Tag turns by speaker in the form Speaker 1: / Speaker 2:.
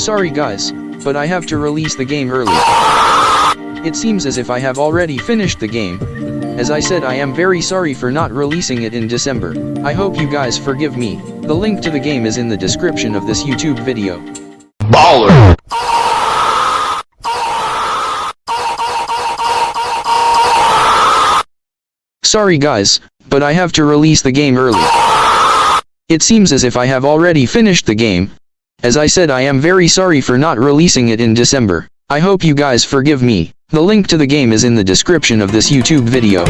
Speaker 1: Sorry guys, but I have to release the game early. It seems as if I have already finished the game. As I said I am very sorry for not releasing it in December. I hope you guys forgive me. The link to the game is in the description of this YouTube video.
Speaker 2: Baller.
Speaker 1: Sorry guys, but I have to release the game early. It seems as if I have already finished the game. As I said I am very sorry for not releasing it in December. I hope you guys forgive me. The link to the game is in the description of this YouTube video.